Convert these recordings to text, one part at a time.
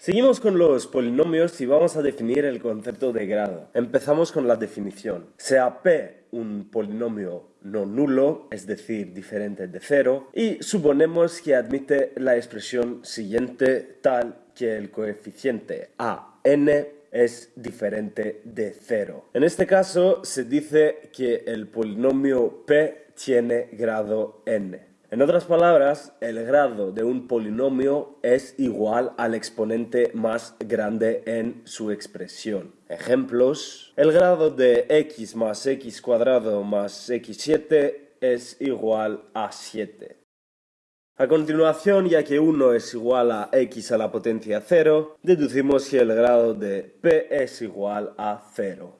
Seguimos con los polinomios y vamos a definir el concepto de grado. Empezamos con la definición. Sea P un polinomio no nulo, es decir, diferente de cero, y suponemos que admite la expresión siguiente tal que el coeficiente a n es diferente de cero. En este caso se dice que el polinomio p tiene grado n. En otras palabras, el grado de un polinomio es igual al exponente más grande en su expresión. Ejemplos. El grado de x más x cuadrado más x7 es igual a 7. A continuación, ya que 1 es igual a x a la potencia 0, deducimos que el grado de p es igual a 0.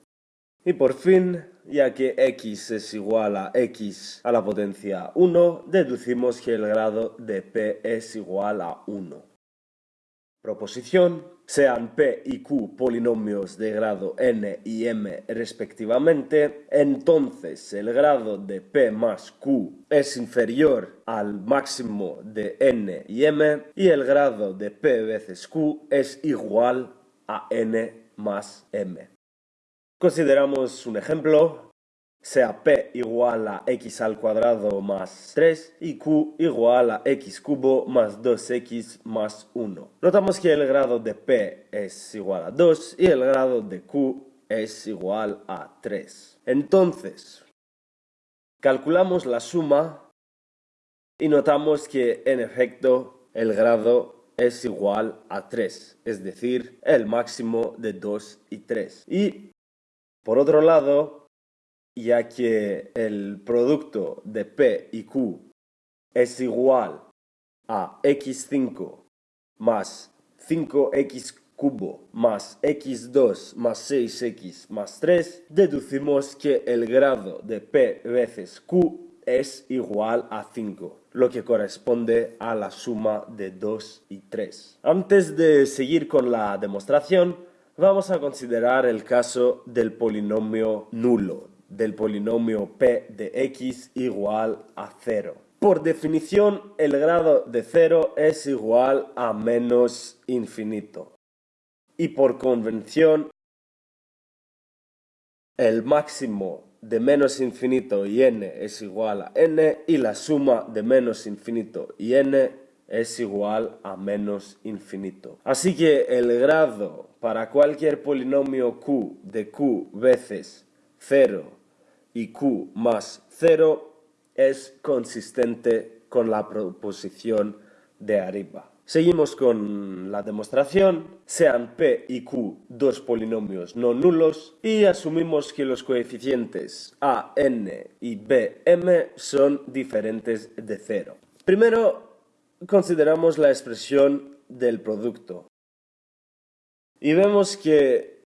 Y por fin, ya que x es igual a x a la potencia 1, deducimos que el grado de p es igual a 1. Proposición, sean p y q polinomios de grado n y m respectivamente, entonces el grado de p más q es inferior al máximo de n y m y el grado de p veces q es igual a n más m. Consideramos un ejemplo, sea p igual a x al cuadrado más 3 y q igual a x cubo más 2x más 1. Notamos que el grado de p es igual a 2 y el grado de q es igual a 3. Entonces, calculamos la suma y notamos que en efecto el grado es igual a 3, es decir, el máximo de 2 y 3. Y por otro lado, ya que el producto de P y Q es igual a x5 más 5x cubo más x2 más 6x más 3, deducimos que el grado de P veces Q es igual a 5, lo que corresponde a la suma de 2 y 3. Antes de seguir con la demostración, Vamos a considerar el caso del polinomio nulo, del polinomio p de x igual a 0. Por definición, el grado de 0 es igual a menos infinito. Y por convención, el máximo de menos infinito y n es igual a n y la suma de menos infinito y n es igual a menos infinito. Así que el grado para cualquier polinomio q de q veces 0 y q más 0 es consistente con la proposición de arriba. Seguimos con la demostración. Sean p y q dos polinomios no nulos y asumimos que los coeficientes a, n y b, m son diferentes de 0. Primero consideramos la expresión del producto y vemos que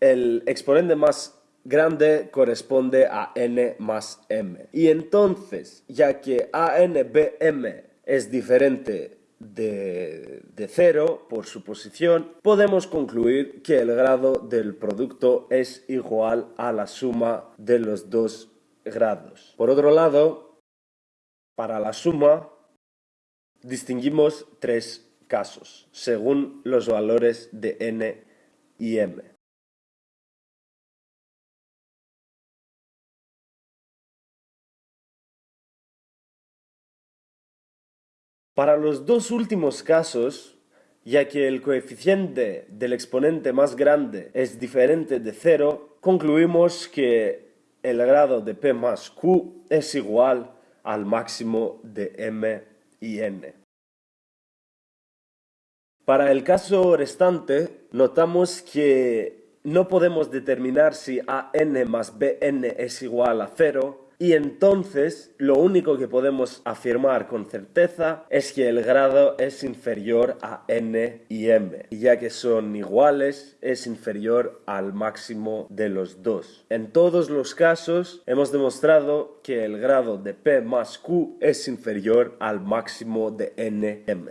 el exponente más grande corresponde a n más m. Y entonces, ya que ANBM es diferente de, de cero por su posición, podemos concluir que el grado del producto es igual a la suma de los dos grados. Por otro lado, para la suma distinguimos tres casos, según los valores de n y m. Para los dos últimos casos, ya que el coeficiente del exponente más grande es diferente de cero, concluimos que el grado de p más q es igual al máximo de m Para el caso restante, notamos que no podemos determinar si AN más BN es igual a cero y entonces lo único que podemos afirmar con certeza es que el grado es inferior a n y m. Y ya que son iguales, es inferior al máximo de los dos. En todos los casos hemos demostrado que el grado de p más q es inferior al máximo de nm.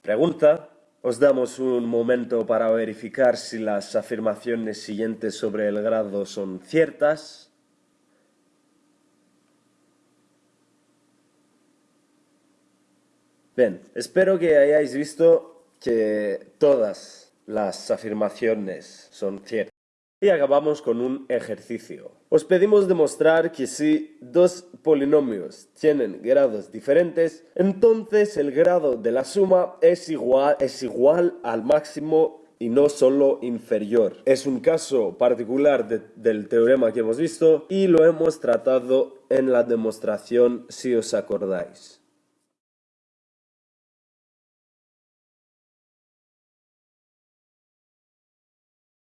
Pregunta. Os damos un momento para verificar si las afirmaciones siguientes sobre el grado son ciertas. Bien, espero que hayáis visto que todas las afirmaciones son ciertas. Y acabamos con un ejercicio. Os pedimos demostrar que si dos polinomios tienen grados diferentes, entonces el grado de la suma es igual, es igual al máximo y no solo inferior. Es un caso particular del teorema que hemos visto y lo hemos tratado en la demostración si os acordáis.